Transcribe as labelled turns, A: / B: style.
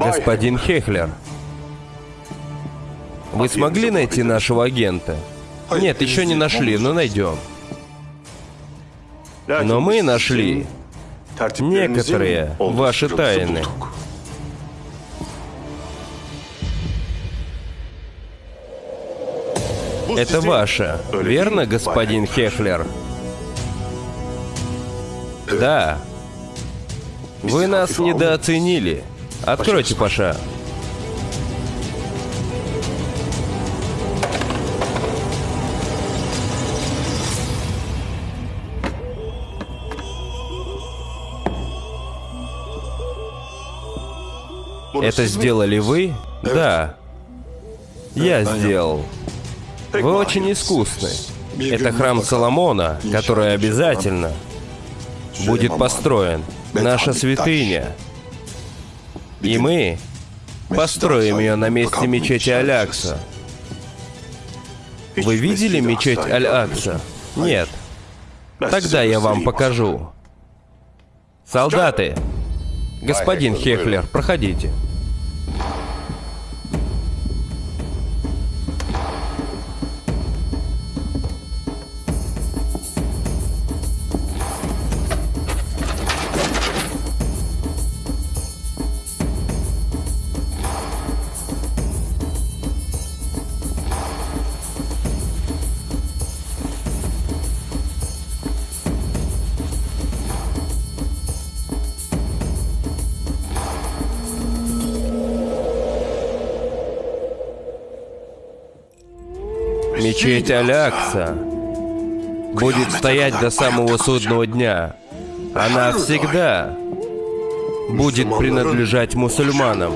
A: Господин Хехлер, вы смогли найти нашего агента? Нет, еще не нашли, но найдем. Но мы нашли некоторые ваши тайны. Это ваше, верно, господин Хехлер? Да. Вы нас недооценили. Откройте, Паша. Это сделали вы? Да. Я сделал. Вы очень искусны. Это храм Соломона, который обязательно будет построен. Наша святыня. И мы построим ее на месте мечети Алякса. Вы видели мечеть Аль-Акса? Нет. Тогда я вам покажу. Солдаты! Господин Хехлер, проходите. Мечеть Алякса будет стоять до самого судного дня. Она всегда будет принадлежать мусульманам.